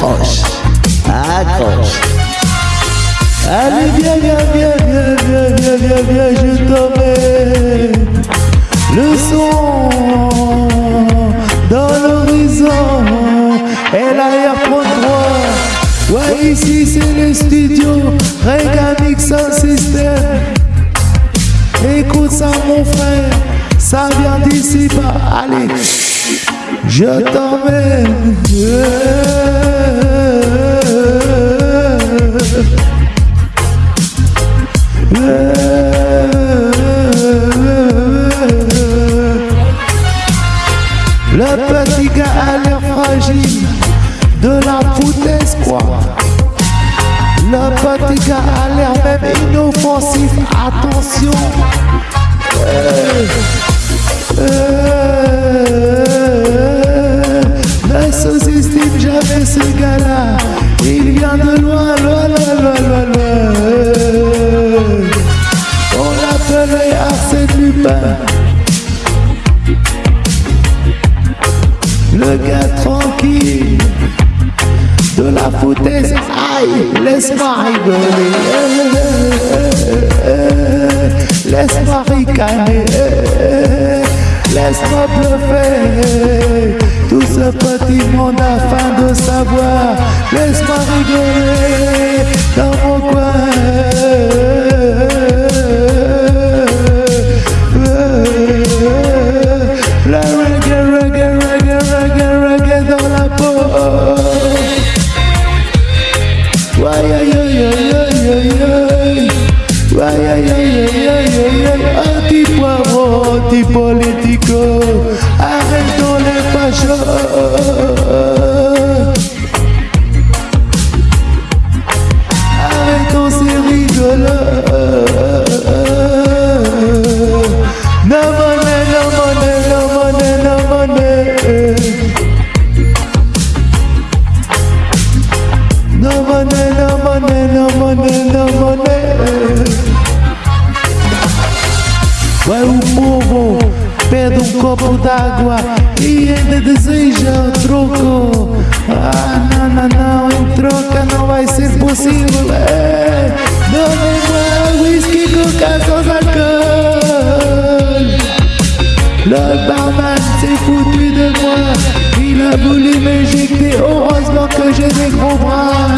accroche, accroche. Allez, viens, viens, viens, viens, viens, viens, viens, viens, je te mets le son dans l'horizon et l'arrière-plan Ouais, ici c'est le studio, Regamix sans système. Écoute ça, mon frère, ça vient d'ici bas. Allez. Je t'emmène. Le gars a l'air fragile, de la foutaise quoi. Le petit gars a l'air même inoffensif, attention. Ne sous-estime jamais ce gars-là, il vient de loin, loin, loin, loin, loin, loin. On l'appelait Arsène Lupin. Le gars tranquille de la foutaise, aïe, laisse-moi rigoler, laisse-moi ricaner, laisse-moi bluffer. Tout ce petit monde afin de savoir, laisse-moi rigoler hermético, arrêtons les passions. Pede um copo d'água e ainda deseja o troco. Ah, não, não, não, em troca não vai ser possível. É, Donnez-moi whisky, coca, alcool. Le barman s'est foutu de moi Il a voulu m'éjecter Heureusement que j'ai des gros bras